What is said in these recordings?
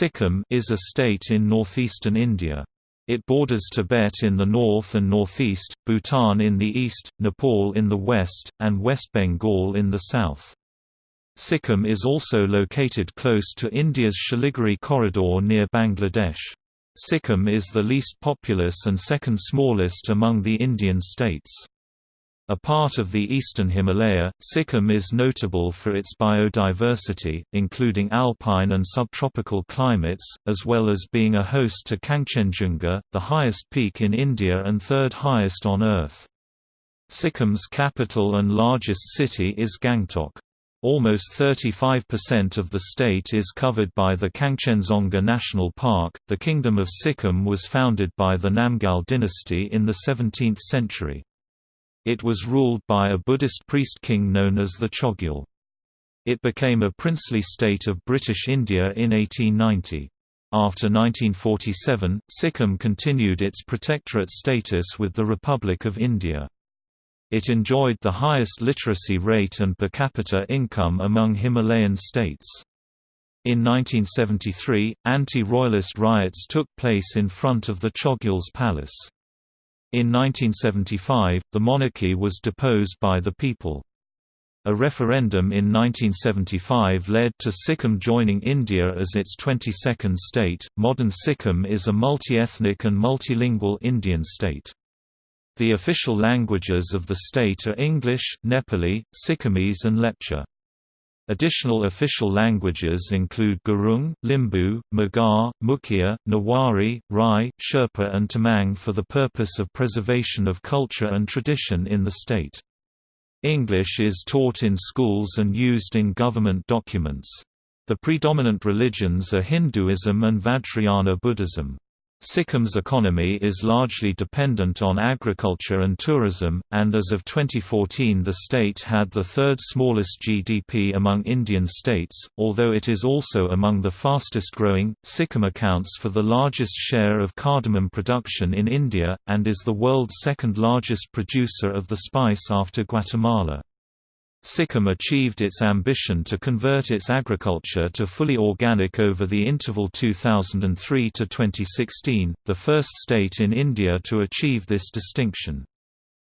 Sikkim is a state in northeastern India. It borders Tibet in the north and northeast, Bhutan in the east, Nepal in the west, and West Bengal in the south. Sikkim is also located close to India's Siliguri corridor near Bangladesh. Sikkim is the least populous and second smallest among the Indian states. A part of the eastern Himalaya, Sikkim is notable for its biodiversity, including alpine and subtropical climates, as well as being a host to Kangchenjunga, the highest peak in India and third highest on Earth. Sikkim's capital and largest city is Gangtok. Almost 35% of the state is covered by the Kangchenjunga National Park. The Kingdom of Sikkim was founded by the Namgyal dynasty in the 17th century. It was ruled by a Buddhist priest king known as the Chogyal. It became a princely state of British India in 1890. After 1947, Sikkim continued its protectorate status with the Republic of India. It enjoyed the highest literacy rate and per capita income among Himalayan states. In 1973, anti-royalist riots took place in front of the Chogyal's palace. In 1975, the monarchy was deposed by the people. A referendum in 1975 led to Sikkim joining India as its 22nd state. Modern Sikkim is a multi-ethnic and multilingual Indian state. The official languages of the state are English, Nepali, Sikkimese and Lepcha. Additional official languages include Gurung, Limbu, Magar, Mukhiya, Newari, Rai, Sherpa and Tamang for the purpose of preservation of culture and tradition in the state. English is taught in schools and used in government documents. The predominant religions are Hinduism and Vajrayana Buddhism. Sikkim's economy is largely dependent on agriculture and tourism, and as of 2014 the state had the third smallest GDP among Indian states, although it is also among the fastest growing. Sikkim accounts for the largest share of cardamom production in India, and is the world's second largest producer of the spice after Guatemala. Sikkim achieved its ambition to convert its agriculture to fully organic over the interval 2003 to 2016, the first state in India to achieve this distinction.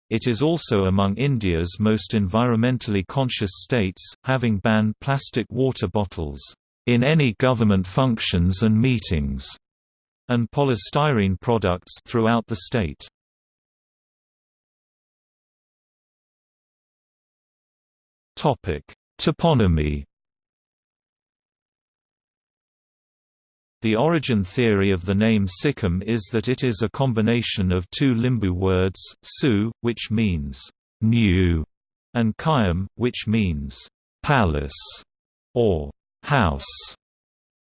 It is also among India's most environmentally conscious states, having banned plastic water bottles in any government functions and meetings, and polystyrene products throughout the state. Topic: Toponymy. The origin theory of the name Sikkim is that it is a combination of two Limbu words, Su, which means new, and Kayam, which means palace or house.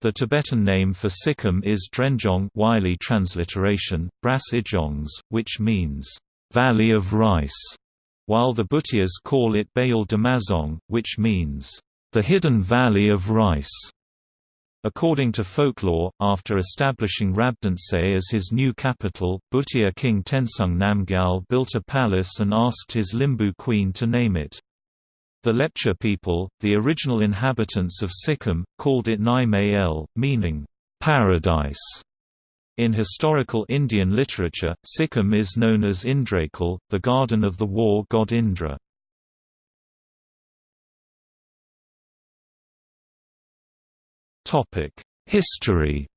The Tibetan name for Sikkim is Drenjong Wylie transliteration, Brass Ijongs, which means valley of rice while the Bhutias call it Beyul Demazong, which means, the hidden valley of rice. According to folklore, after establishing Rabdantse as his new capital, Bhutia king Tensung Namgyal built a palace and asked his Limbu queen to name it. The Lepcha people, the original inhabitants of Sikkim, called it Nai El, meaning, paradise. In historical Indian literature, Sikkim is known as Indrakul, the garden of the war god Indra. History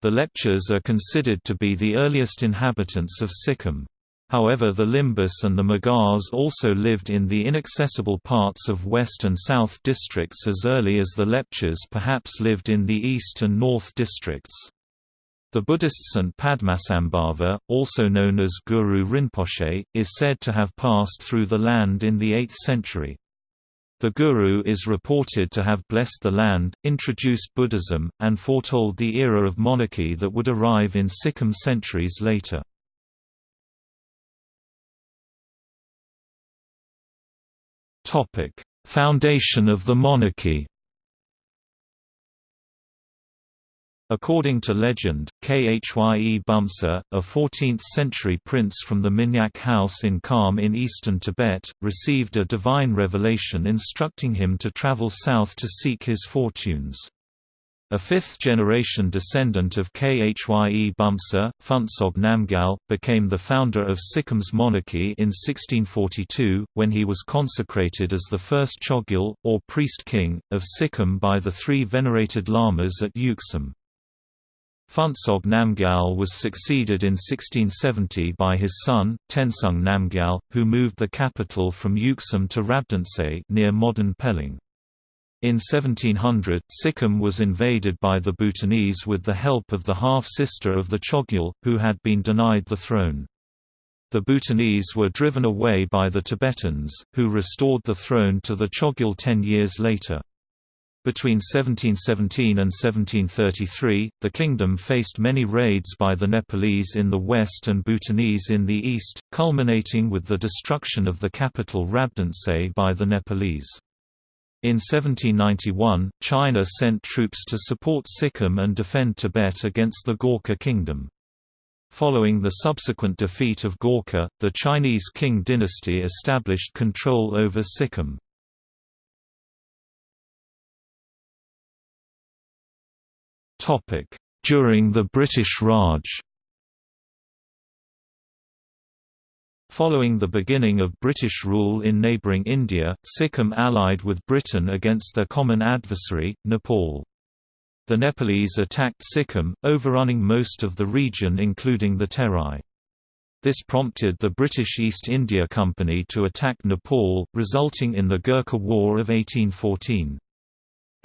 The Lepchas are considered to be the earliest inhabitants of Sikkim. However the Limbus and the Magars also lived in the inaccessible parts of West and South districts as early as the Lepchas perhaps lived in the East and North districts. The Buddhist Saint Padmasambhava, also known as Guru Rinpoche, is said to have passed through the land in the 8th century. The Guru is reported to have blessed the land, introduced Buddhism, and foretold the era of monarchy that would arrive in Sikkim centuries later. Foundation of the monarchy According to legend, Khye Bumsa, a 14th-century prince from the Minyak house in Kham in eastern Tibet, received a divine revelation instructing him to travel south to seek his fortunes. A fifth-generation descendant of Khye Bumsa, Phuntsog Namgyal, became the founder of Sikkim's monarchy in 1642, when he was consecrated as the first Chogyal, or priest-king, of Sikkim by the three venerated lamas at Yuksum. Phuntsog Namgyal was succeeded in 1670 by his son, Tensung Namgyal, who moved the capital from Yuksum to Rabdantse near modern Pelling. In 1700, Sikkim was invaded by the Bhutanese with the help of the half-sister of the Chogyal, who had been denied the throne. The Bhutanese were driven away by the Tibetans, who restored the throne to the Chogyal ten years later. Between 1717 and 1733, the kingdom faced many raids by the Nepalese in the west and Bhutanese in the east, culminating with the destruction of the capital Rabdantse by the Nepalese. In 1791, China sent troops to support Sikkim and defend Tibet against the Gorkha kingdom. Following the subsequent defeat of Gorkha, the Chinese Qing dynasty established control over Sikkim. During the British Raj Following the beginning of British rule in neighbouring India, Sikkim allied with Britain against their common adversary, Nepal. The Nepalese attacked Sikkim, overrunning most of the region including the Terai. This prompted the British East India Company to attack Nepal, resulting in the Gurkha War of 1814.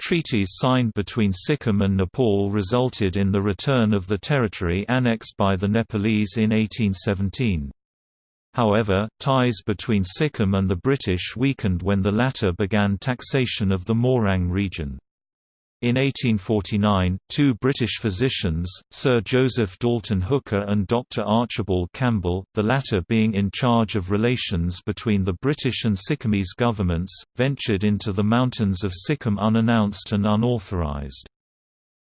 Treaties signed between Sikkim and Nepal resulted in the return of the territory annexed by the Nepalese in 1817. However, ties between Sikkim and the British weakened when the latter began taxation of the Morang region. In 1849, two British physicians, Sir Joseph Dalton Hooker and Dr. Archibald Campbell, the latter being in charge of relations between the British and Sikkimese governments, ventured into the mountains of Sikkim unannounced and unauthorized.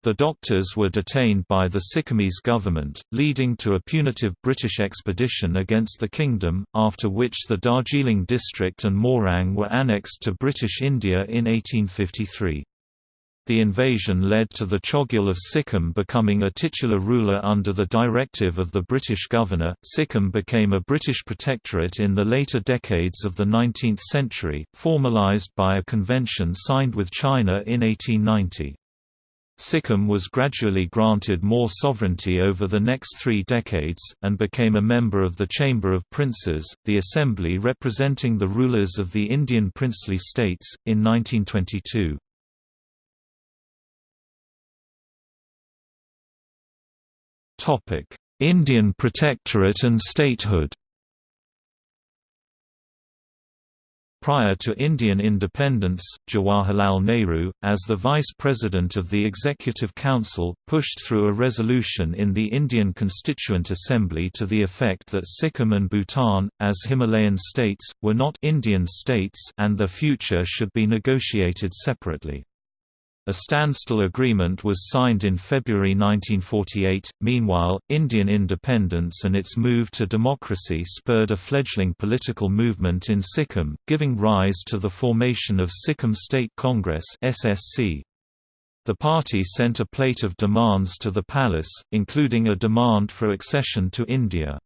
The doctors were detained by the Sikkimese government, leading to a punitive British expedition against the kingdom, after which the Darjeeling district and Morang were annexed to British India in 1853. The invasion led to the Chogyal of Sikkim becoming a titular ruler under the directive of the British governor. Sikkim became a British protectorate in the later decades of the 19th century, formalised by a convention signed with China in 1890. Sikkim was gradually granted more sovereignty over the next three decades, and became a member of the Chamber of Princes, the assembly representing the rulers of the Indian princely states, in 1922. Indian Protectorate and statehood Prior to Indian independence, Jawaharlal Nehru, as the Vice President of the Executive Council, pushed through a resolution in the Indian Constituent Assembly to the effect that Sikkim and Bhutan, as Himalayan states, were not Indian states and their future should be negotiated separately. A standstill agreement was signed in February 1948. Meanwhile, Indian independence and its move to democracy spurred a fledgling political movement in Sikkim, giving rise to the formation of Sikkim State Congress (SSC). The party sent a plate of demands to the palace, including a demand for accession to India.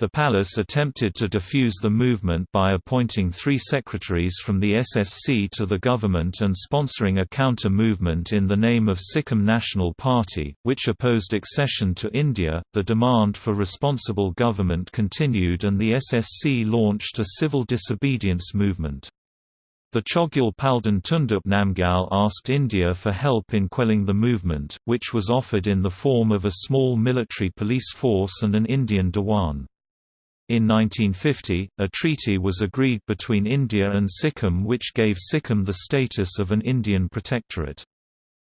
The palace attempted to defuse the movement by appointing three secretaries from the SSC to the government and sponsoring a counter-movement in the name of Sikkim National Party, which opposed accession to India. The demand for responsible government continued and the SSC launched a civil disobedience movement. The Chogyal Palden Thondup Namgyal asked India for help in quelling the movement, which was offered in the form of a small military police force and an Indian Diwan. In 1950, a treaty was agreed between India and Sikkim which gave Sikkim the status of an Indian protectorate.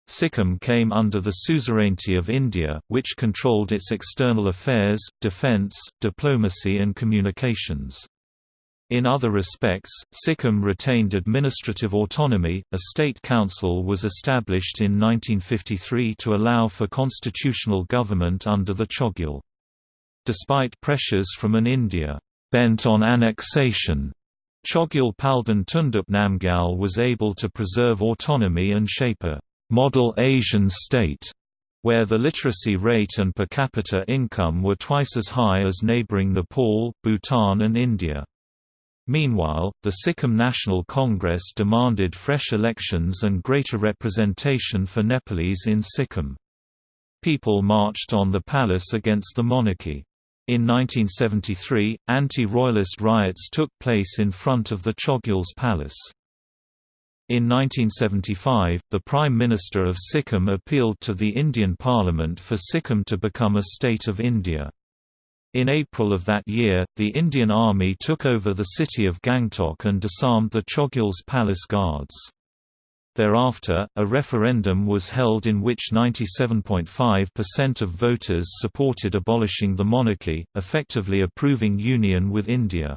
Sikkim came under the suzerainty of India, which controlled its external affairs, defence, diplomacy and communications. In other respects, Sikkim retained administrative autonomy. A state council was established in 1953 to allow for constitutional government under the Chogyal. Despite pressures from an India bent on annexation, Chogyal Palden Thondup Namgyal was able to preserve autonomy and shape a model Asian state where the literacy rate and per capita income were twice as high as neighboring Nepal, Bhutan and India. Meanwhile, the Sikkim National Congress demanded fresh elections and greater representation for Nepalese in Sikkim. People marched on the palace against the monarchy. In 1973, anti-royalist riots took place in front of the Chogyal's palace. In 1975, the Prime Minister of Sikkim appealed to the Indian Parliament for Sikkim to become a state of India. In April of that year, the Indian Army took over the city of Gangtok and disarmed the Chogyal's palace guards. Thereafter, a referendum was held in which 97.5% of voters supported abolishing the monarchy, effectively approving union with India.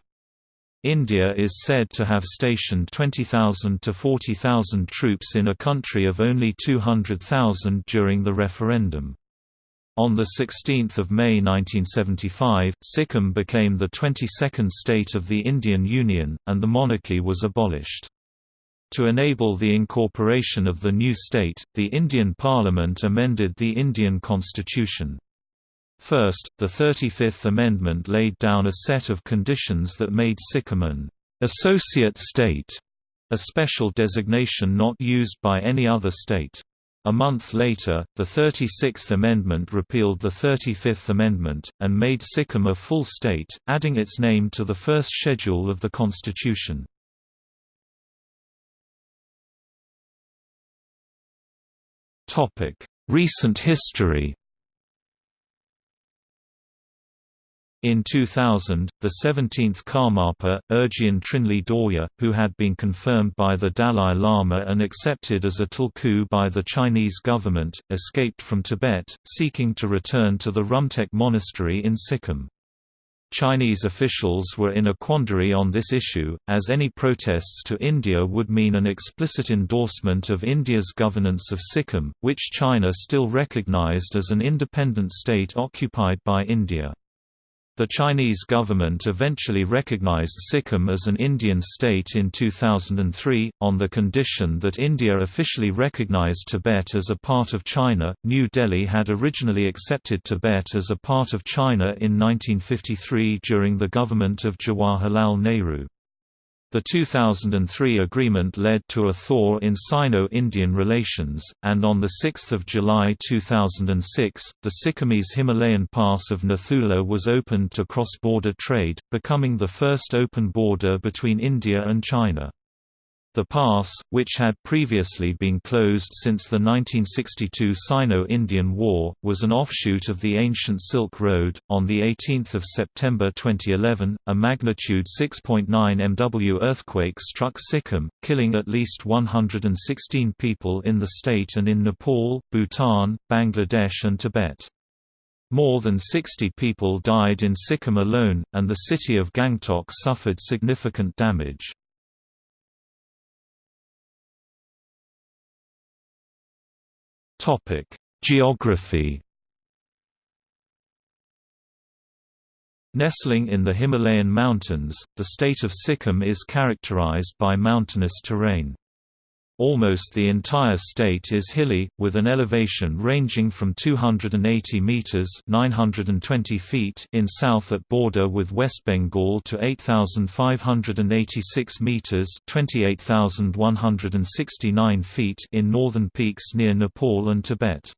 India is said to have stationed 20,000 to 40,000 troops in a country of only 200,000 during the referendum. On 16 May 1975, Sikkim became the 22nd state of the Indian Union, and the monarchy was abolished. To enable the incorporation of the new state, the Indian Parliament amended the Indian constitution. First, the 35th Amendment laid down a set of conditions that made Sikkim an associate state, a special designation not used by any other state. A month later, the 36th Amendment repealed the 35th Amendment, and made Sikkim a full state, adding its name to the first schedule of the constitution. Topic: Recent history. In 2000, the 17th Karmapa, Urgyen Trinley Dorje, who had been confirmed by the Dalai Lama and accepted as a tulku by the Chinese government, escaped from Tibet, seeking to return to the Rumtek Monastery in Sikkim. Chinese officials were in a quandary on this issue, as any protests to India would mean an explicit endorsement of India's governance of Sikkim, which China still recognized as an independent state occupied by India. The Chinese government eventually recognized Sikkim as an Indian state in 2003, on the condition that India officially recognized Tibet as a part of China. New Delhi had originally accepted Tibet as a part of China in 1953 during the government of Jawaharlal Nehru. The 2003 agreement led to a thaw in Sino-Indian relations, and on 6 July 2006, the Sikkimese Himalayan pass of Nathula was opened to cross-border trade, becoming the first open border between India and China. The pass, which had previously been closed since the 1962 Sino-Indian War, was an offshoot of the ancient Silk Road. On the 18th of September 2011, a magnitude 6.9 MW earthquake struck Sikkim, killing at least 116 people in the state and in Nepal, Bhutan, Bangladesh and Tibet. More than 60 people died in Sikkim alone, and the city of Gangtok suffered significant damage. Topic: Geography. Nestling in the Himalayan mountains, the state of Sikkim is characterized by mountainous terrain. Almost the entire state is hilly, with an elevation ranging from 280 meters (920 feet) in south at border with West Bengal to 8,586 meters (28,169 feet) in northern peaks near Nepal and Tibet.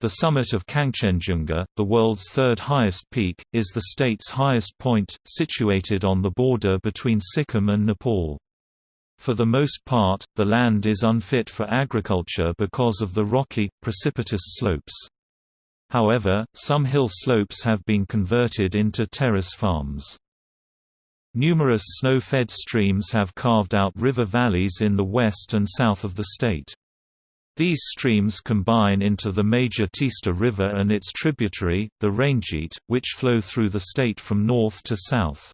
The summit of Kangchenjunga, the world's third highest peak, is the state's highest point, situated on the border between Sikkim and Nepal. For the most part, the land is unfit for agriculture because of the rocky, precipitous slopes. However, some hill slopes have been converted into terrace farms. Numerous snow-fed streams have carved out river valleys in the west and south of the state. These streams combine into the major Teesta River and its tributary, the Rangeet, which flow through the state from north to south.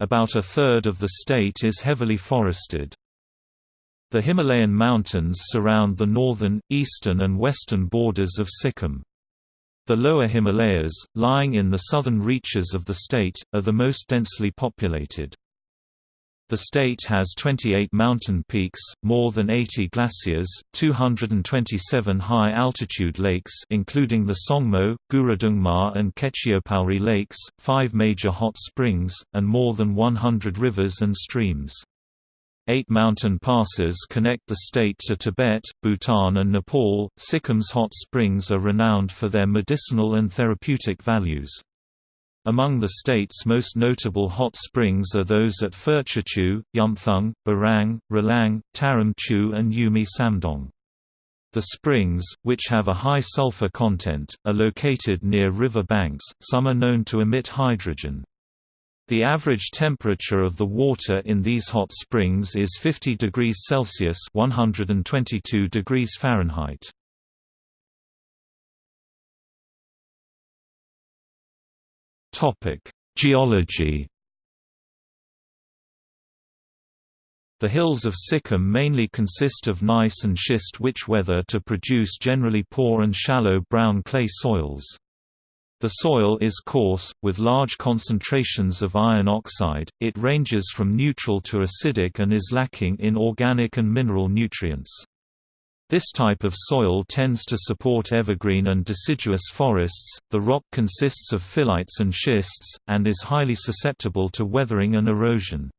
About a third of the state is heavily forested. The Himalayan mountains surround the northern, eastern and western borders of Sikkim. The lower Himalayas, lying in the southern reaches of the state, are the most densely populated. The state has 28 mountain peaks, more than 80 glaciers, 227 high-altitude lakes including the Tsongmo, Gurudongmar and Khecheopalri lakes, five major hot springs, and more than 100 rivers and streams. Eight mountain passes connect the state to Tibet, Bhutan and Nepal. Sikkim's hot springs are renowned for their medicinal and therapeutic values. Among the state's most notable hot springs are those at Phirtsachu, Yumthang, Barang, Ralang, Tarim Chu and Yumi Samdong. The springs, which have a high sulfur content, are located near river banks, some are known to emit hydrogen. The average temperature of the water in these hot springs is 50 degrees Celsius 122 degrees Fahrenheit. Topic: Geology. The hills of Sikkim mainly consist of gneiss and schist which weather to produce generally poor and shallow brown clay soils. The soil is coarse, with large concentrations of iron oxide, it ranges from neutral to acidic and is lacking in organic and mineral nutrients. This type of soil tends to support evergreen and deciduous forests. The rock consists of phyllites and schists, and is highly susceptible to weathering and erosion.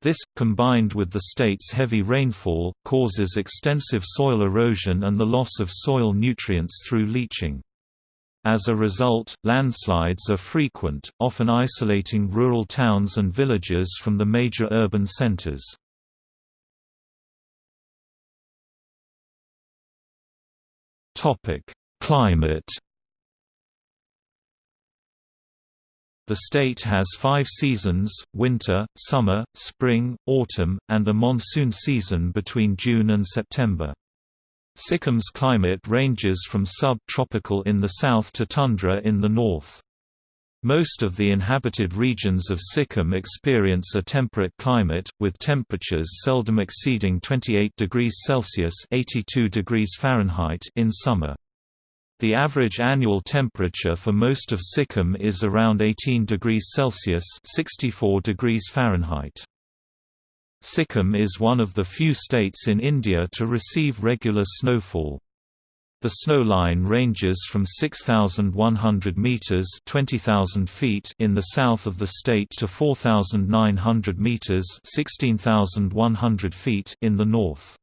This, combined with the state's heavy rainfall, causes extensive soil erosion and the loss of soil nutrients through leaching. As a result, landslides are frequent, often isolating rural towns and villages from the major urban centers. Topic: Climate. The state has five seasons, winter, summer, spring, autumn, and a monsoon season between June and September. Sikkim's climate ranges from sub-tropical in the south to tundra in the north. Most of the inhabited regions of Sikkim experience a temperate climate, with temperatures seldom exceeding 28 degrees Celsius (82 degrees Fahrenheit) in summer. The average annual temperature for most of Sikkim is around 18 degrees Celsius (64 degrees Fahrenheit). Sikkim is one of the few states in India to receive regular snowfall. The snow line ranges from 6,100 meters (20,000 feet) in the south of the state to 4,900 meters (16,100 feet) in the north.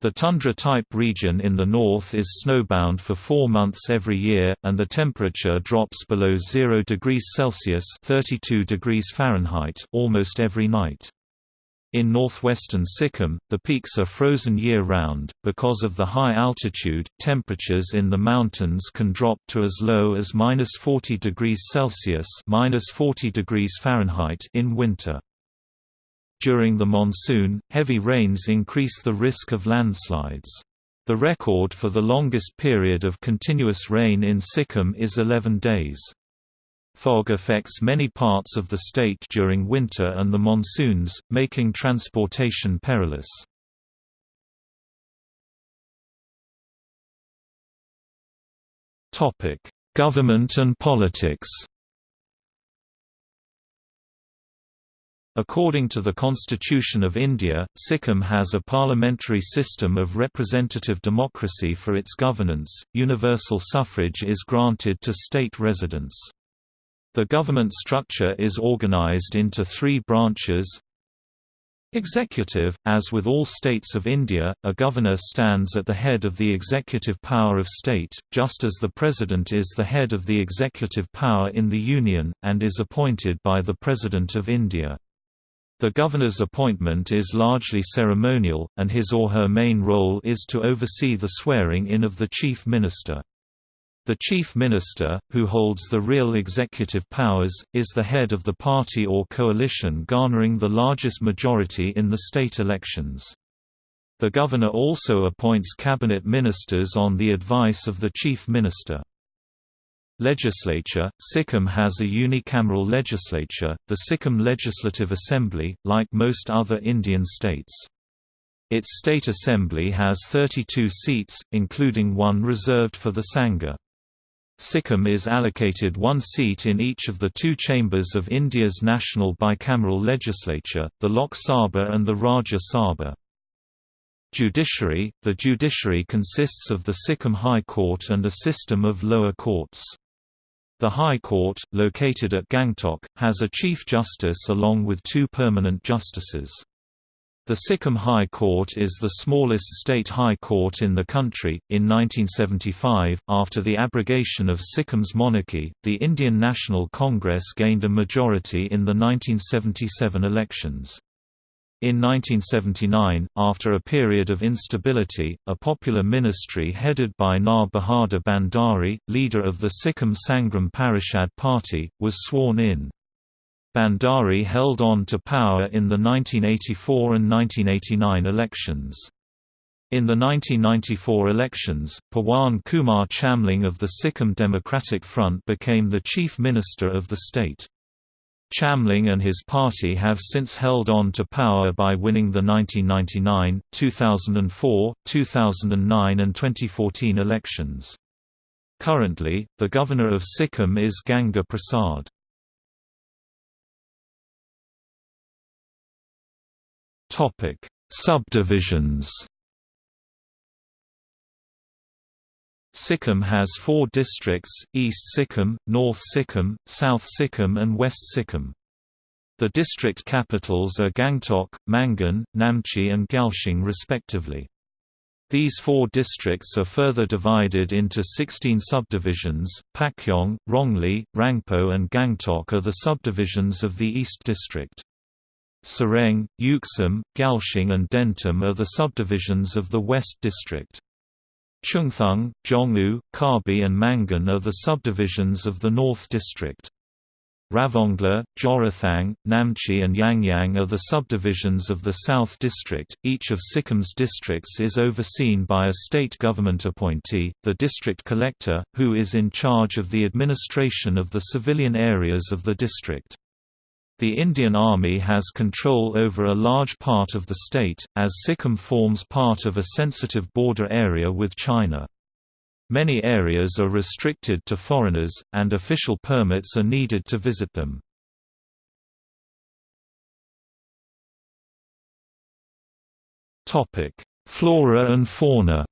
The tundra-type region in the north is snowbound for four months every year, and the temperature drops below 0 degrees Celsius (32 degrees Fahrenheit) almost every night. In northwestern Sikkim, the peaks are frozen year-round. Because of the high altitude, temperatures in the mountains can drop to as low as minus 40 degrees Celsius minus 40 degrees Fahrenheit in winter. During the monsoon, heavy rains increase the risk of landslides. The record for the longest period of continuous rain in Sikkim is 11 days. Fog affects many parts of the state during winter and the monsoons, making transportation perilous. Topic: Government and politics According to the Constitution of India, Sikkim has a parliamentary system of representative democracy for its governance. Universal suffrage is granted to state residents. The government structure is organized into three branches Executive – As with all states of India, a governor stands at the head of the executive power of state, just as the president is the head of the executive power in the Union, and is appointed by the President of India. The governor's appointment is largely ceremonial, and his or her main role is to oversee the swearing-in of the chief minister. The Chief Minister, who holds the real executive powers, is the head of the party or coalition garnering the largest majority in the state elections. The Governor also appoints cabinet ministers on the advice of the Chief Minister. Legislature Sikkim has a unicameral legislature, the Sikkim Legislative Assembly, like most other Indian states. Its state assembly has 32 seats, including one reserved for the Sangha. Sikkim is allocated one seat in each of the two chambers of India's national bicameral legislature, the Lok Sabha and the Rajya Sabha. Judiciary – The judiciary consists of the Sikkim High Court and a system of lower courts. The High Court, located at Gangtok, has a Chief Justice along with two permanent justices. The Sikkim High Court is the smallest state high court in the country. In 1975, after the abrogation of Sikkim's monarchy, the Indian National Congress gained a majority in the 1977 elections. In 1979, after a period of instability, a popular ministry headed by Nar Bahadur Bhandari, leader of the Sikkim Sangram Parishad Party, was sworn in. Bhandari held on to power in the 1984 and 1989 elections. In the 1994 elections, Pawan Kumar Chamling of the Sikkim Democratic Front became the chief minister of the state. Chamling and his party have since held on to power by winning the 1999, 2004, 2009 and 2014 elections. Currently, the governor of Sikkim is Ganga Prasad. Subdivisions Sikkim has four districts, East Sikkim, North Sikkim, South Sikkim and West Sikkim. The district capitals are Gangtok, Mangan, Namchi and Gyaltsing respectively. These four districts are further divided into 16 subdivisions. Pakyong, Rongli, Rangpo, and Gangtok are the subdivisions of the East District. Soreng, Yuksum, Gyaltsing, and Dentam are the subdivisions of the West District. Chungthang, Dzongu, Kabi and Mangan are the subdivisions of the North District. Ravongla, Jorathang, Namchi and Yangyang are the subdivisions of the South District. Each of Sikkim's districts is overseen by a state government appointee, the district collector, who is in charge of the administration of the civilian areas of the district. The Indian Army has control over a large part of the state, as Sikkim forms part of a sensitive border area with China. Many areas are restricted to foreigners, and official permits are needed to visit them. Flora and fauna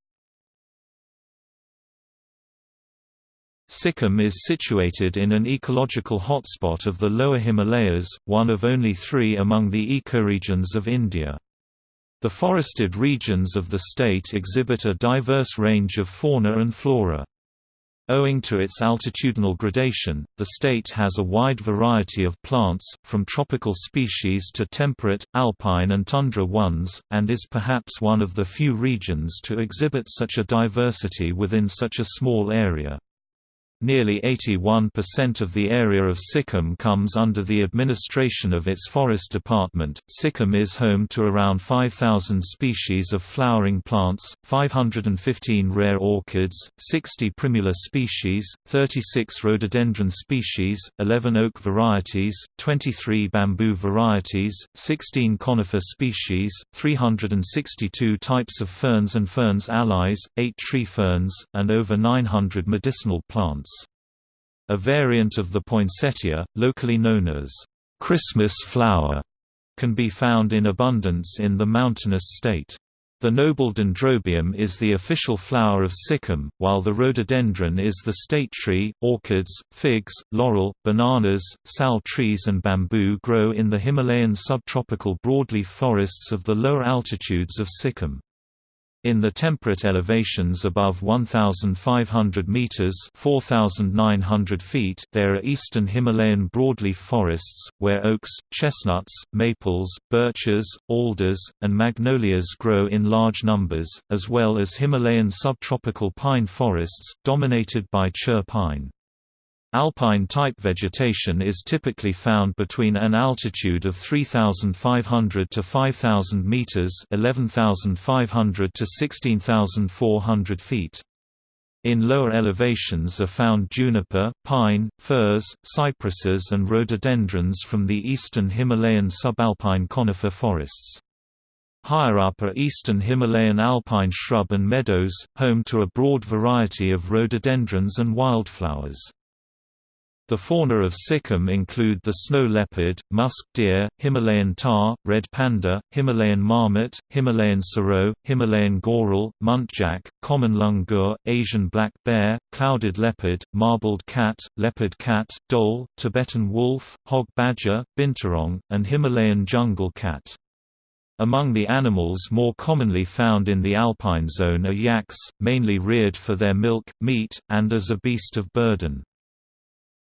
Sikkim is situated in an ecological hotspot of the lower Himalayas, one of only three among the ecoregions of India. The forested regions of the state exhibit a diverse range of fauna and flora. Owing to its altitudinal gradation, the state has a wide variety of plants, from tropical species to temperate, alpine and tundra ones, and is perhaps one of the few regions to exhibit such a diversity within such a small area. Nearly 81% of the area of Sikkim comes under the administration of its Forest Department. Sikkim is home to around 5,000 species of flowering plants, 515 rare orchids, 60 primula species, 36 rhododendron species, 11 oak varieties, 23 bamboo varieties, 16 conifer species, 362 types of ferns and ferns allies, 8 tree ferns, and over 900 medicinal plants. A variant of the poinsettia, locally known as Christmas flower, can be found in abundance in the mountainous state. The noble dendrobium is the official flower of Sikkim, while the rhododendron is the state tree. Orchids, figs, laurel, bananas, sal trees, and bamboo grow in the Himalayan subtropical broadleaf forests of the lower altitudes of Sikkim. In the temperate elevations above 1,500 meters (4,900 feet), there are eastern Himalayan broadleaf forests, where oaks, chestnuts, maples, birches, alders, and magnolias grow in large numbers, as well as Himalayan subtropical pine forests, dominated by Chir pine. Alpine-type vegetation is typically found between an altitude of 3,500 to 5,000 meters (11,500 to 16,400 feet). In lower elevations are found juniper, pine, firs, cypresses and rhododendrons from the eastern Himalayan subalpine conifer forests. Higher up are eastern Himalayan alpine shrub and meadows, home to a broad variety of rhododendrons and wildflowers. The fauna of Sikkim include the snow leopard, musk deer, Himalayan tahr, red panda, Himalayan marmot, Himalayan serow, Himalayan goral, muntjac, common langur, Asian black bear, clouded leopard, marbled cat, leopard cat, dhole, Tibetan wolf, hog badger, binturong, and Himalayan jungle cat. Among the animals more commonly found in the alpine zone are yaks, mainly reared for their milk, meat, and as a beast of burden.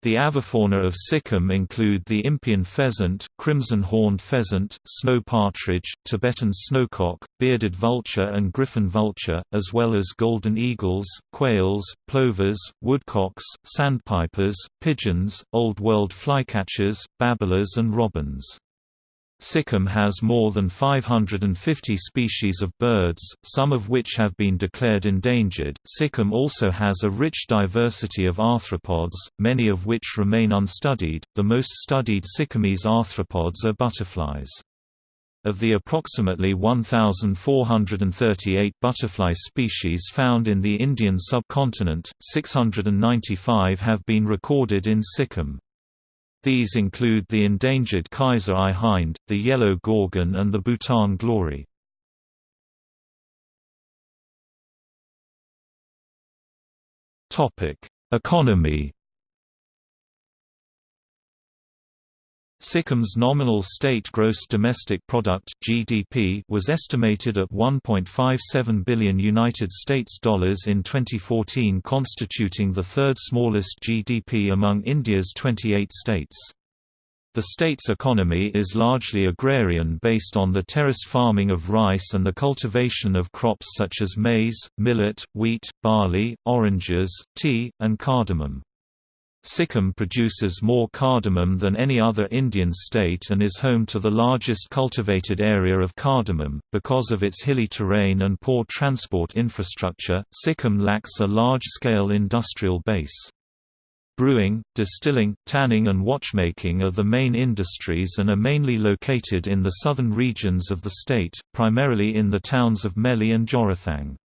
The avifauna of Sikkim include the Impeyan pheasant, crimson-horned pheasant, snow partridge, Tibetan snowcock, bearded vulture and griffon vulture, as well as golden eagles, quails, plovers, woodcocks, sandpipers, pigeons, Old World flycatchers, babblers and robins. Sikkim has more than 550 species of birds, some of which have been declared endangered. Sikkim also has a rich diversity of arthropods, many of which remain unstudied. The most studied Sikkimese arthropods are butterflies. Of the approximately 1,438 butterfly species found in the Indian subcontinent, 695 have been recorded in Sikkim. These include the endangered Kaiser I hind, the yellow gorgon and the Bhutan glory. Economy Sikkim's nominal state gross domestic product (GDP) was estimated at 1.57 billion United States dollars in 2014, constituting the third smallest GDP among India's 28 states. The state's economy is largely agrarian based on the terrace farming of rice and the cultivation of crops such as maize, millet, wheat, barley, oranges, tea, and cardamom. Sikkim produces more cardamom than any other Indian state and is home to the largest cultivated area of cardamom. Because of its hilly terrain and poor transport infrastructure, Sikkim lacks a large scale industrial base. Brewing, distilling, tanning and watchmaking are the main industries and are mainly located in the southern regions of the state, primarily in the towns of Meli and Jorathang.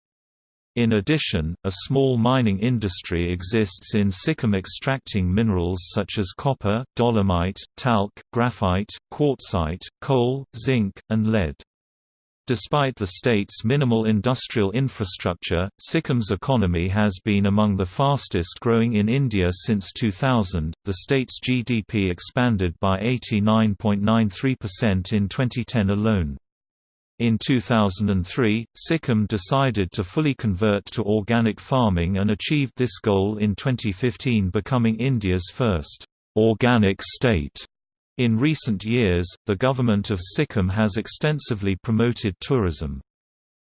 In addition, a small mining industry exists in Sikkim extracting minerals such as copper, dolomite, talc, graphite, quartzite, coal, zinc, and lead. Despite the state's minimal industrial infrastructure, Sikkim's economy has been among the fastest growing in India since 2000. The state's GDP expanded by 89.93% in 2010 alone. In 2003, Sikkim decided to fully convert to organic farming and achieved this goal in 2015 becoming India's first organic state. In recent years, the government of Sikkim has extensively promoted tourism.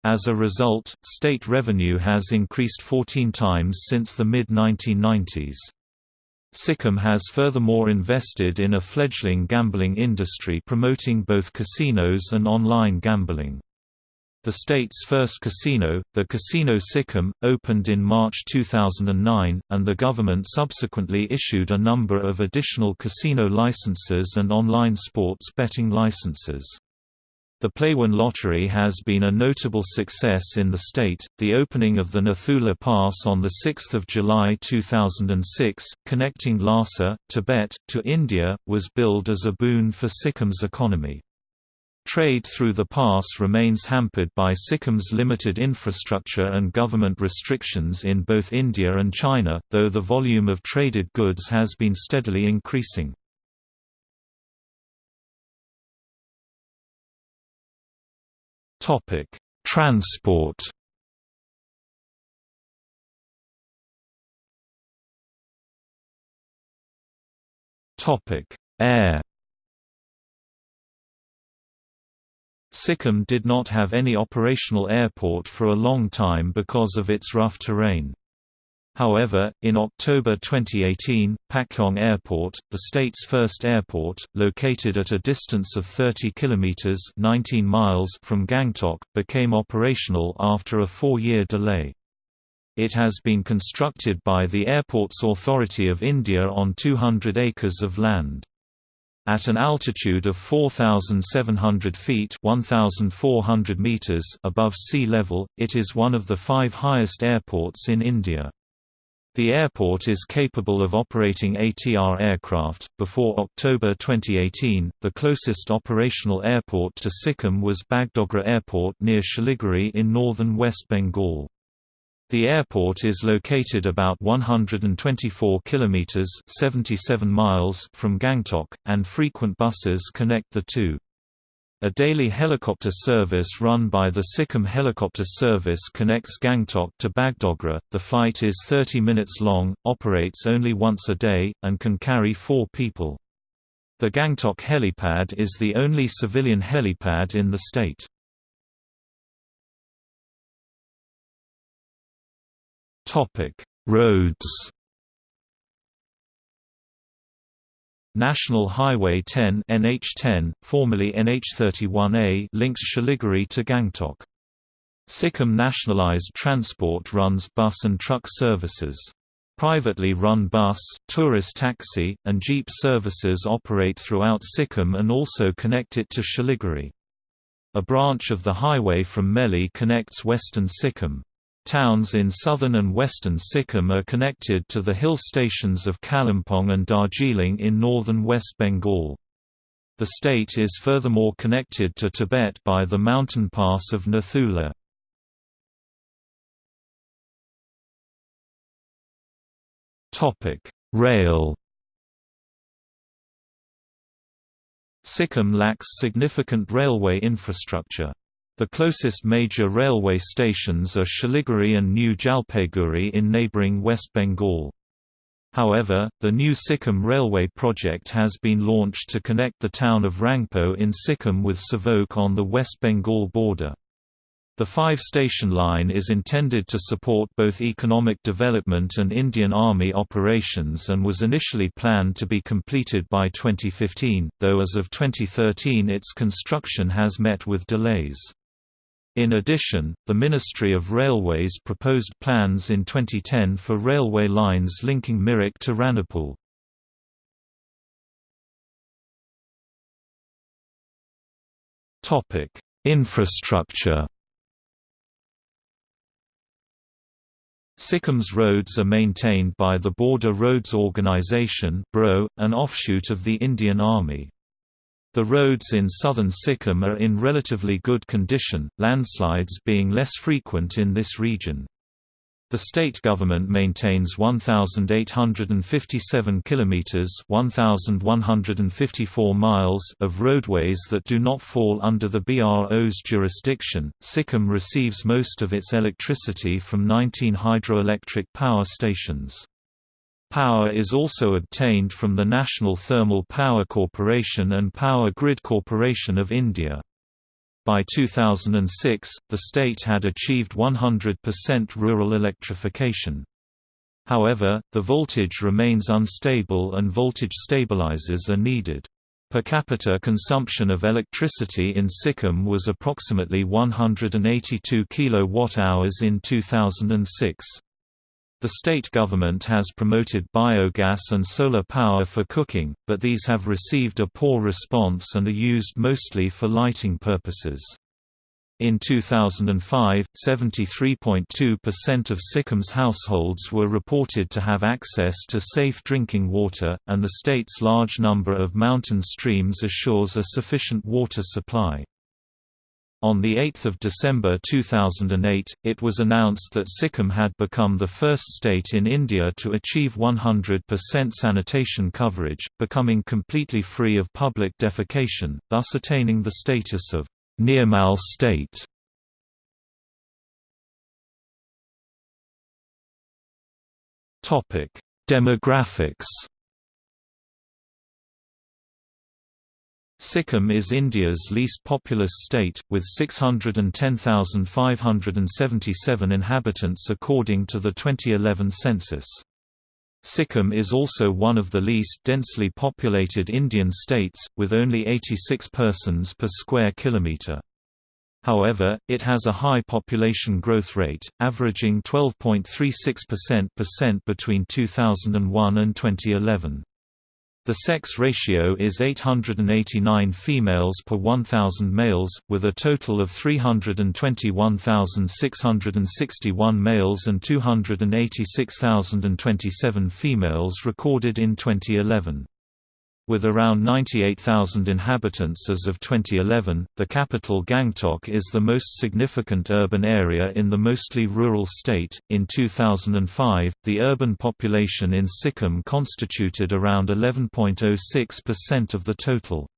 As a result, state revenue has increased 14 times since the mid-1990s. Sikkim has furthermore invested in a fledgling gambling industry promoting both casinos and online gambling. The state's first casino, the Casino Sikkim, opened in March 2009, and the government subsequently issued a number of additional casino licenses and online sports betting licenses. The Playwin lottery has been a notable success in the state. The opening of the Nathula Pass on 6 July 2006, connecting Lhasa, Tibet, to India, was billed as a boon for Sikkim's economy. Trade through the pass remains hampered by Sikkim's limited infrastructure and government restrictions in both India and China, though the volume of traded goods has been steadily increasing. Topic: Transport. Topic: Air. Sikkim did not have any operational airport for a long time because of its rough terrain. However, in October 2018, Pakyong Airport, the state's first airport, located at a distance of 30 kilometers (19 miles) from Gangtok, became operational after a 4-year delay. It has been constructed by the Airports Authority of India on 200 acres of land. At an altitude of 4,700 feet 1,400 meters above sea level, it is one of the five highest airports in India. The airport is capable of operating ATR aircraft. Before October 2018, the closest operational airport to Sikkim was Bagdogra Airport near Siliguri in northern West Bengal. The airport is located about 124 kilometers (77 miles) from Gangtok, and frequent buses connect the two. A daily helicopter service run by the Sikkim Helicopter Service connects Gangtok to Bagdogra. The flight is 30 minutes long, operates only once a day, and can carry four people. The Gangtok helipad is the only civilian helipad in the state. Topic: Roads. National Highway 10 NH10, formerly NH31A links Siliguri to Gangtok. Sikkim Nationalized Transport runs bus and truck services. Privately run bus, tourist taxi, and jeep services operate throughout Sikkim and also connect it to Siliguri. A branch of the highway from Meli connects western Sikkim. Towns in southern and western Sikkim are connected to the hill stations of Kalimpong and Darjeeling in northern West Bengal. The state is furthermore connected to Tibet by the mountain pass of Nathula. Rail Sikkim lacks significant railway infrastructure. The closest major railway stations are Siliguri and New Jalpaiguri in neighbouring West Bengal. However, the new Sikkim Railway project has been launched to connect the town of Rangpo in Sikkim with Sevok on the West Bengal border. The five-station line is intended to support both economic development and Indian Army operations and was initially planned to be completed by 2015, though as of 2013 its construction has met with delays. In addition, the Ministry of Railways proposed plans in 2010 for railway lines linking Mirik to Ranipool. Infrastructure Sikkim's roads are maintained by the Border Roads Organisation an offshoot of the Indian Army. The roads in southern Sikkim are in relatively good condition, landslides being less frequent in this region. The state government maintains 1857 kilometers, 1154 miles of roadways that do not fall under the BRO's jurisdiction. Sikkim receives most of its electricity from 19 hydroelectric power stations. Power is also obtained from the National Thermal Power Corporation and Power Grid Corporation of India. By 2006, the state had achieved 100% rural electrification. However, the voltage remains unstable and voltage stabilizers are needed. Per capita consumption of electricity in Sikkim was approximately 182 kWh in 2006. The state government has promoted biogas and solar power for cooking, but these have received a poor response and are used mostly for lighting purposes. In 2005, 73.2% of Sikkim's households were reported to have access to safe drinking water, and the state's large number of mountain streams assures a sufficient water supply. On 8 December 2008, it was announced that Sikkim had become the first state in India to achieve 100% sanitation coverage, becoming completely free of public defecation, thus attaining the status of Nirmal state. Demographics Sikkim is India's least populous state, with 610,577 inhabitants according to the 2011 census. Sikkim is also one of the least densely populated Indian states, with only 86 persons per square kilometre. However, it has a high population growth rate, averaging 12.36% between 2001 and 2011. The sex ratio is 889 females per 1,000 males, with a total of 321,661 males and 286,027 females recorded in 2011. With around 98,000 inhabitants as of 2011, the capital Gangtok is the most significant urban area in the mostly rural state. In 2005, the urban population in Sikkim constituted around 11.06% of the total.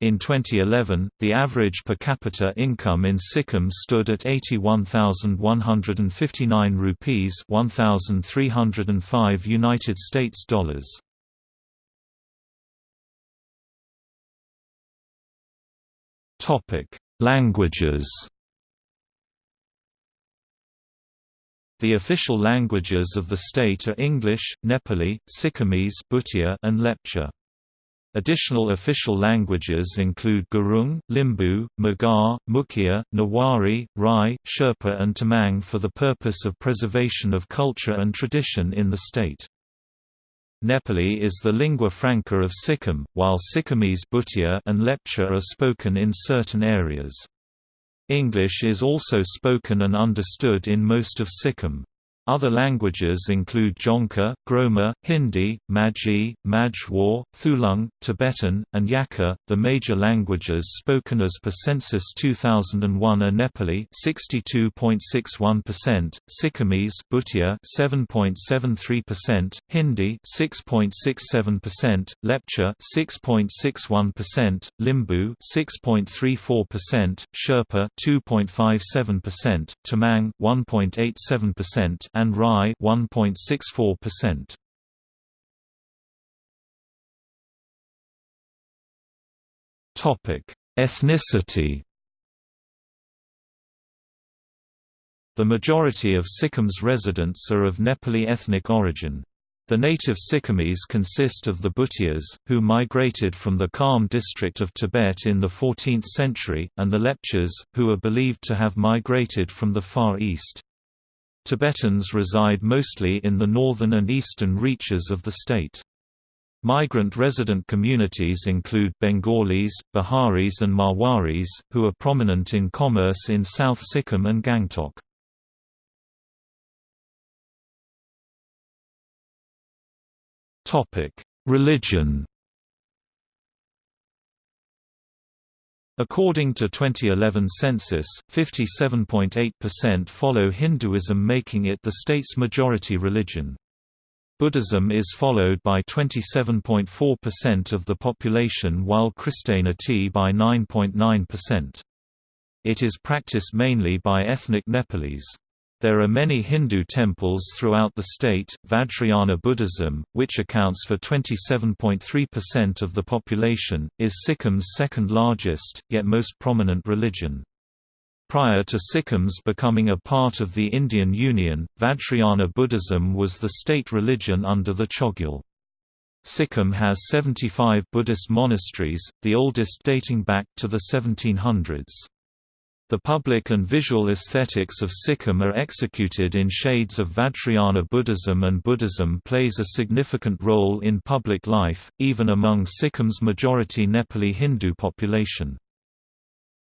In 2011, the average per capita income in Sikkim stood at 81,159 rupees, 1,305 United States dollars. Languages. The official languages of the state are English, Nepali, Sikkimese Bhutia, and Lepcha. Additional official languages include Gurung, Limbu, Magar, Mukhiya, Newari, Rai, Sherpa and Tamang for the purpose of preservation of culture and tradition in the state. Nepali is the lingua franca of Sikkim, while Sikkimese Bhutia and Lepcha are spoken in certain areas. English is also spoken and understood in most of Sikkim. Other languages include Dzongkha, Groma, Hindi, Majhi, Majhwar, Thulung, Tibetan, and Yakha. The major languages spoken as per census 2001 are Nepali (62.61%), Sikkimese (Bhutia) 7.73%, Hindi (6.67%), Lepcha (6.61%), Limbu (6.34%), Sherpa (2.57%), Tamang (1.87%), and Rai 1.64%. Topic: Ethnicity. The majority of Sikkim's residents are of Nepali ethnic origin. The native Sikkimese consist of the Bhutias, who migrated from the Kham district of Tibet in the 14th century, and the Lepchas, who are believed to have migrated from the Far East. Tibetans reside mostly in the northern and eastern reaches of the state. Migrant resident communities include Bengalis, Biharis and Marwaris, who are prominent in commerce in South Sikkim and Gangtok. Religion According to 2011 census, 57.8% follow Hinduism making it the state's majority religion. Buddhism is followed by 27.4% of the population while Christianity by 9.9%. It is practiced mainly by ethnic Nepalese. There are many Hindu temples throughout the state. Vajrayana Buddhism, which accounts for 27.3% of the population, is Sikkim's second largest, yet most prominent religion. Prior to Sikkim's becoming a part of the Indian Union, Vajrayana Buddhism was the state religion under the Chogyal. Sikkim has 75 Buddhist monasteries, the oldest dating back to the 1700s. The public and visual aesthetics of Sikkim are executed in shades of Vajrayana Buddhism and Buddhism plays a significant role in public life, even among Sikkim's majority Nepali Hindu population.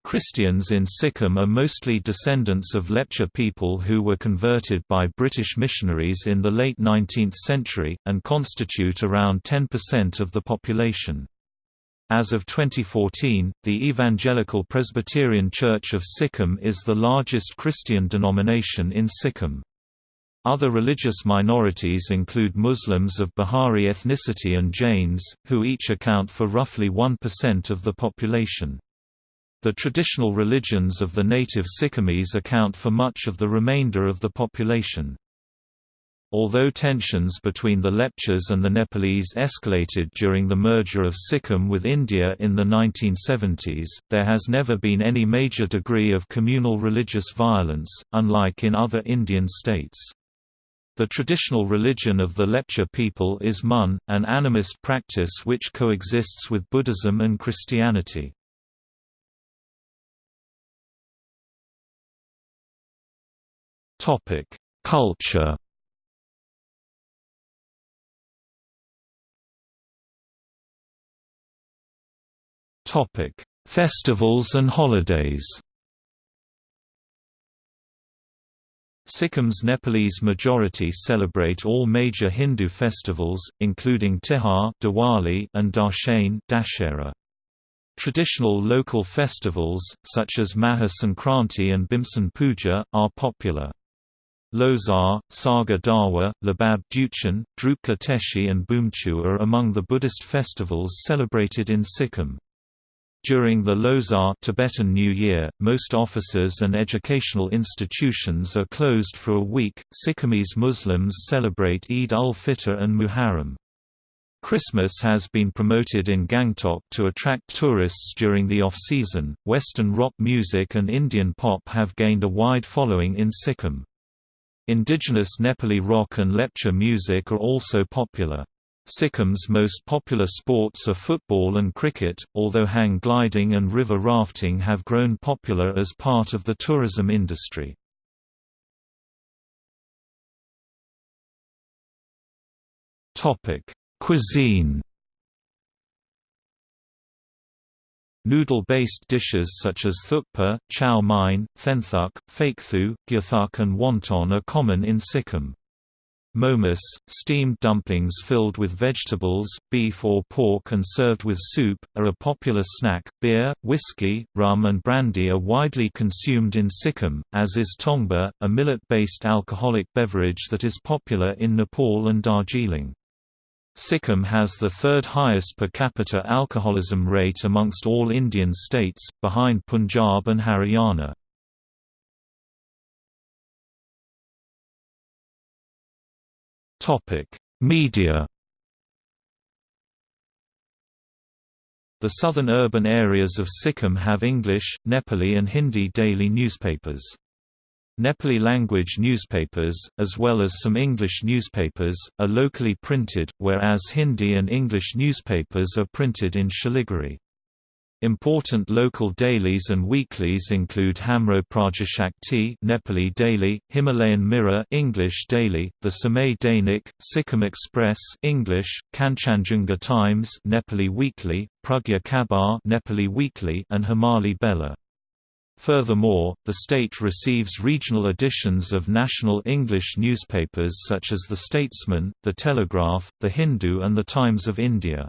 Christians in Sikkim are mostly descendants of Lepcha people who were converted by British missionaries in the late 19th century, and constitute around 10% of the population. As of 2014, the Evangelical Presbyterian Church of Sikkim is the largest Christian denomination in Sikkim. Other religious minorities include Muslims of Bihari ethnicity and Jains, who each account for roughly 1% of the population. The traditional religions of the native Sikkimese account for much of the remainder of the population. Although tensions between the Lepchas and the Nepalese escalated during the merger of Sikkim with India in the 1970s, there has never been any major degree of communal religious violence, unlike in other Indian states. The traditional religion of the Lepcha people is Mun, an animist practice which coexists with Buddhism and Christianity. Culture. Topic: Festivals and holidays. Sikkim's Nepalese majority celebrate all major Hindu festivals, including Tihar Diwali and Dashain Dashera. Traditional local festivals, such as Maha Sankranti and Bhimsen Puja, are popular. Losar, Saga Dawa, Labab Duchen, Drukpa Teshi and Bumchu are among the Buddhist festivals celebrated in Sikkim. During the Losar Tibetan New Year, most offices and educational institutions are closed for a week. Sikkimese Muslims celebrate Eid ul-Fitr and Muharram. Christmas has been promoted in Gangtok to attract tourists during the off-season. Western rock music and Indian pop have gained a wide following in Sikkim. Indigenous Nepali rock and lepcha music are also popular. Sikkim's most popular sports are football and cricket, although hang gliding and river rafting have grown popular as part of the tourism industry. Cuisine Noodle-based dishes such as thukpa, chow mein, thenthuk, fakethu, gyuthuk and wonton are common in Sikkim. Momos, steamed dumplings filled with vegetables, beef or pork and served with soup, are a popular snack. Beer, whiskey, rum and brandy are widely consumed in Sikkim, as is tongba, a millet-based alcoholic beverage that is popular in Nepal and Darjeeling. Sikkim has the third highest per capita alcoholism rate amongst all Indian states, behind Punjab and Haryana. Topic: Media. The southern urban areas of Sikkim have English, Nepali and Hindi daily newspapers. Nepali language newspapers, as well as some English newspapers, are locally printed, whereas Hindi and English newspapers are printed in Siliguri. Important local dailies and weeklies include Hamro Prajashakti Nepali Daily, Himalayan Mirror English Daily, the Samay Dainik, Sikkim Express English, Kanchanjunga Times Nepali Weekly, Pragya Khabar Nepali Weekly and Himali Bela. Furthermore, the state receives regional editions of national English newspapers such as The Statesman, The Telegraph, The Hindu and The Times of India.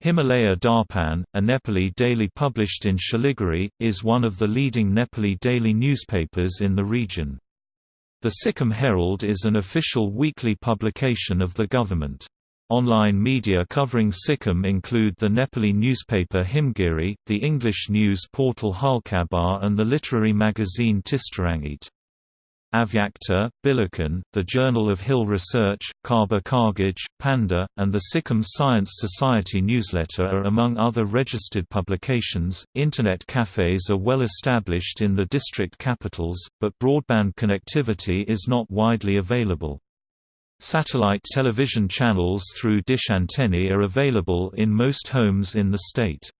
Himalaya Darpan, a Nepali daily published in Siliguri, is one of the leading Nepali daily newspapers in the region. The Sikkim Herald is an official weekly publication of the government. Online media covering Sikkim include the Nepali newspaper Himgiri, the English news portal Halkhabar and the literary magazine Tistarangeet. Avyakta, Billiken, the Journal of Hill Research, Khabar Kagaj, Panda, and the Sikkim Science Society newsletter are among other registered publications. Internet cafes are well established in the district capitals, but broadband connectivity is not widely available. Satellite television channels through dish antennae are available in most homes in the state.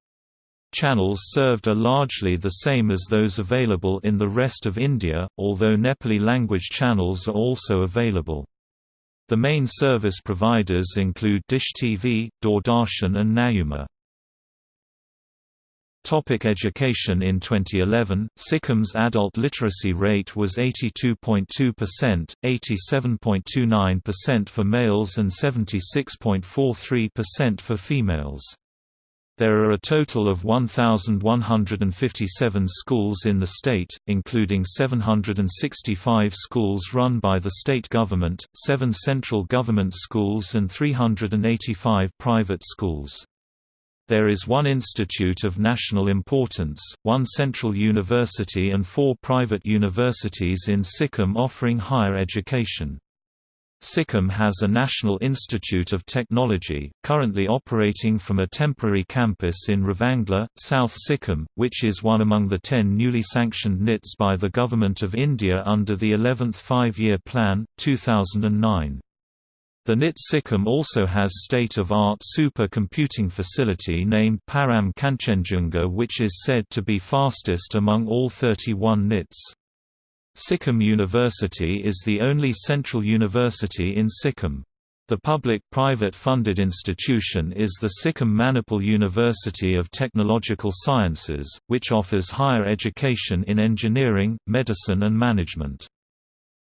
Channels served are largely the same as those available in the rest of India, although Nepali language channels are also available. The main service providers include Dish TV, Doordarshan and Nayuma. Topic education In 2011, Sikkim's adult literacy rate was 82.2%, 87.29% for males and 76.43% for females. There are a total of 1,157 schools in the state, including 765 schools run by the state government, 7 central government schools and 385 private schools. There is one institute of national importance, one central university and four private universities in Sikkim offering higher education. Sikkim has a National Institute of Technology, currently operating from a temporary campus in Ravangla, South Sikkim, which is one among the ten newly sanctioned NITs by the Government of India under the 11th Five-Year Plan, 2009. The NIT Sikkim also has state-of-art supercomputing facility named Param Kanchenjunga which is said to be fastest among all 31 NITs. Sikkim University is the only central university in Sikkim. The public-private funded institution is the Sikkim Manipal University of Technological Sciences, which offers higher education in engineering, medicine and management.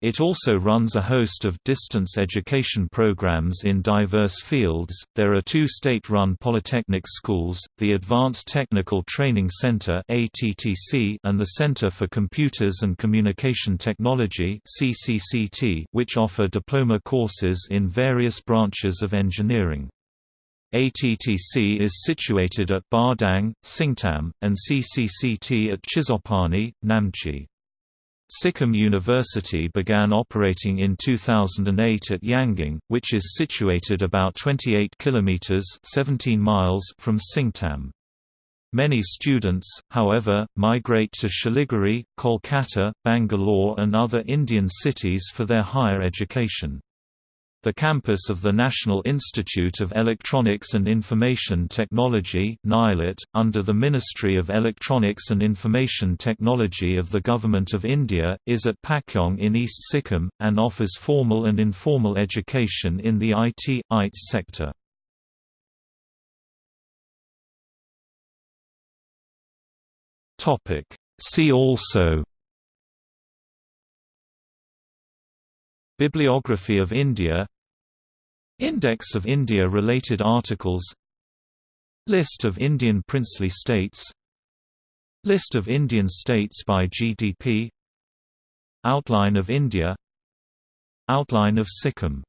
It also runs a host of distance education programs in diverse fields. There are two state-run polytechnic schools, the Advanced Technical Training Center and the Center for Computers and Communication Technology which offer diploma courses in various branches of engineering. ATTC is situated at Bardang, Singtam, and CCCT at Chisopani, Namchi. Sikkim University began operating in 2008 at Yangang, which is situated about 28 kilometers (17 miles) from Singtam. Many students, however, migrate to Siliguri, Kolkata, Bangalore and other Indian cities for their higher education. The campus of the National Institute of Electronics and Information Technology under the Ministry of Electronics and Information Technology of the Government of India, is at Pakyong in East Sikkim, and offers formal and informal education in the IT, ITS sector. See also Bibliography of India. Index of India-related articles. List of Indian princely states. List of Indian states by GDP Outline of India. Outline of Sikkim